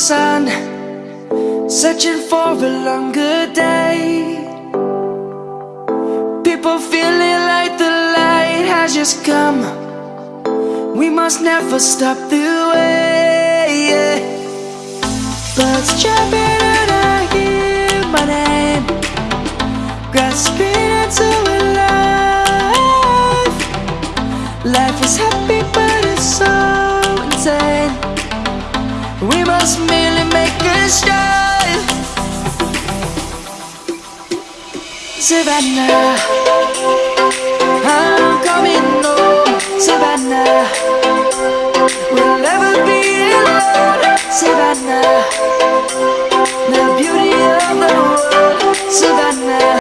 sun, searching for a longer day. People feeling like the light has just come. We must never stop the way. Birds jumping and I hear my name, grasping We must merely make a start. Savannah, I'm coming home, Savannah.